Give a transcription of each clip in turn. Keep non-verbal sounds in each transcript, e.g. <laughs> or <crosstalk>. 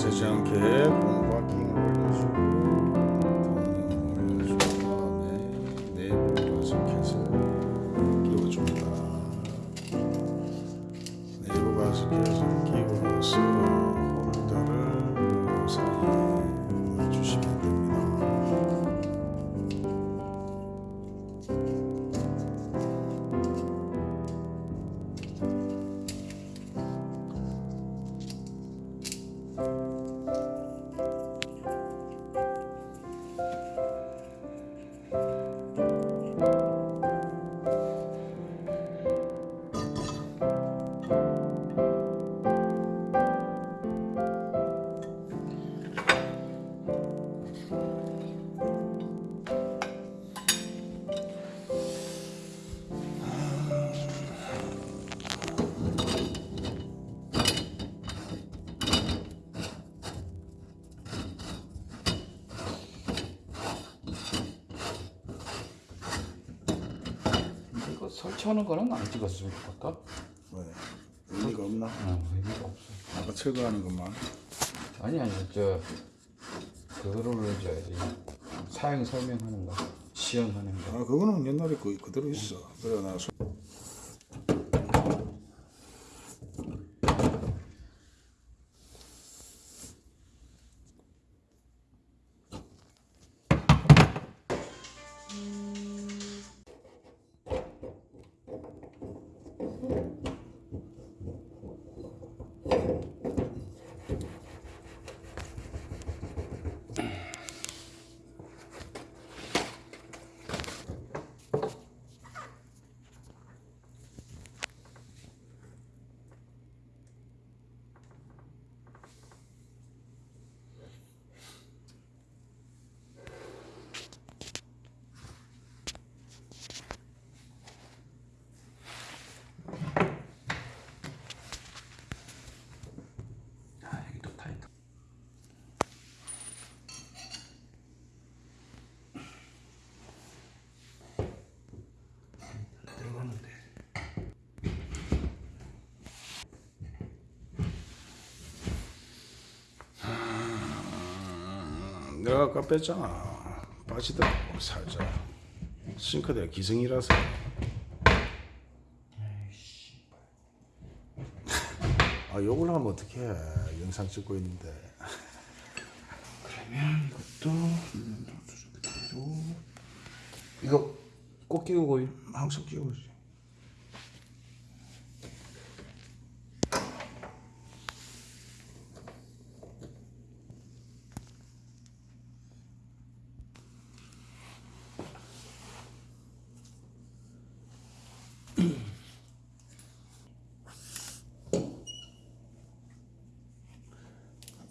세지 않 설치하는 거는 안 찍었으면 좋겠다. 왜? 의미가 없나? 어, 의미가 없어. 아까 철거하는 것만. 아니 아니 저 그거를 올려줘야지. 사용 설명하는 거, 시연하는 거. 아 그거는 옛날에 그 그대로 있어. 그래 나 내가 아까 뺐잖아. 빠지더라고 살짝. 싱크대 기승이라서. <laughs> 아 욕을 하면 어떡해. 영상 찍고 있는데. 그러면 이것도 그대로. 이거 꼭 끼우고 항상 끼우지.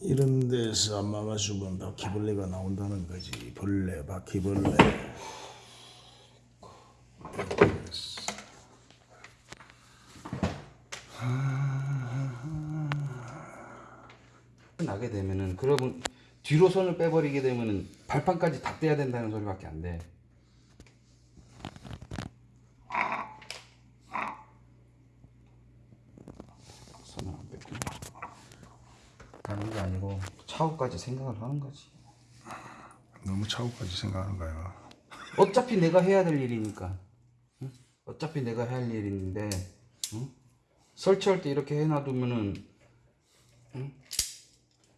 이런 데서 안 막아주면 바퀴벌레가 나온다는 거지. 벌레, 바퀴벌레. 나게 되면은 그러면 뒤로 손을 빼버리게 되면은 발판까지 다 떼야 된다는 소리밖에 안 돼. 손을 안 뺐고. 다른 게 아니고 차후까지 생각을 하는 거지. 너무 차후까지 생각하는 거야. 어차피 내가 해야 될 일이니까. 응? 어차피 내가 해야 할 일인데 응? 설치할 때 이렇게 해놔두면은 응?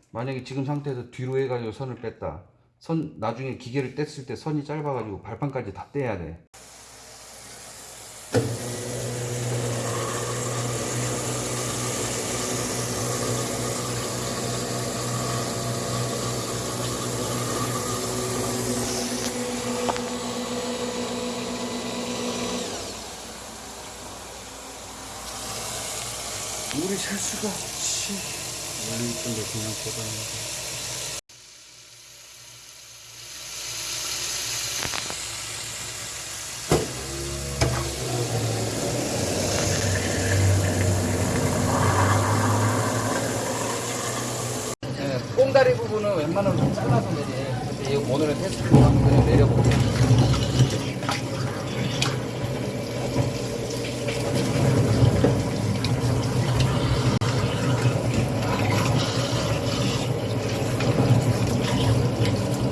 만약에 지금 상태에서 뒤로 해가지고 선을 뺐다. 선 나중에 기계를 뗐을 때 선이 짧아가지고 발판까지 다 떼야 돼. 물이 셀 수가 없지. 원래 이쁜데 그냥 보다는 네, 꽁다리 부분은 웬만하면 좀 잘라서 내리. 근데 이 오늘은 테스트로 한번 내려볼게요.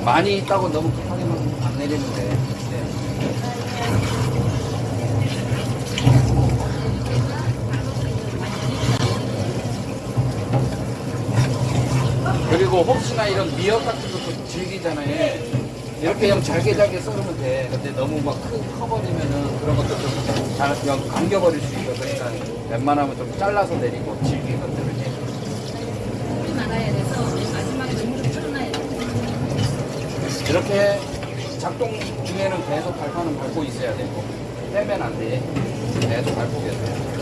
많이 있다고 너무 급하게만 안 내리면 돼. 네. 그리고 혹시나 이런 미역 같은 것도 질기잖아요. 이렇게 그냥 잘게 잘게 썰으면 돼. 근데 너무 막 크, 커버리면은 그런 것도 좀 잘, 그냥 감겨버릴 수 있어. 그러니까 웬만하면 좀 잘라서 내리고 질긴 것들을 이제. 물이 많아야 돼서 마지막에 물을 풀어놔야 돼. 이렇게 작동 중에는 계속 발판은 밟고 있어야 되고 빼면 안 돼. 계속 밟고 계세요.